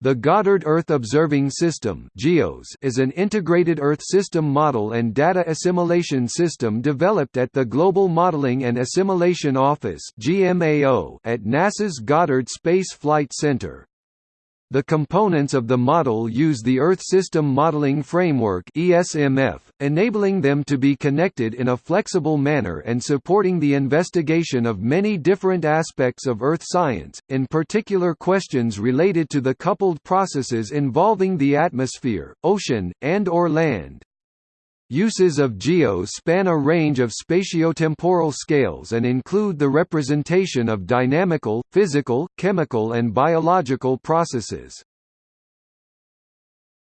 The Goddard Earth Observing System is an integrated Earth system model and data assimilation system developed at the Global Modeling and Assimilation Office at NASA's Goddard Space Flight Center. The components of the model use the Earth System Modeling Framework (ESMF), enabling them to be connected in a flexible manner and supporting the investigation of many different aspects of Earth science, in particular questions related to the coupled processes involving the atmosphere, ocean, and or land. Uses of GEOS span a range of spatiotemporal scales and include the representation of dynamical, physical, chemical and biological processes.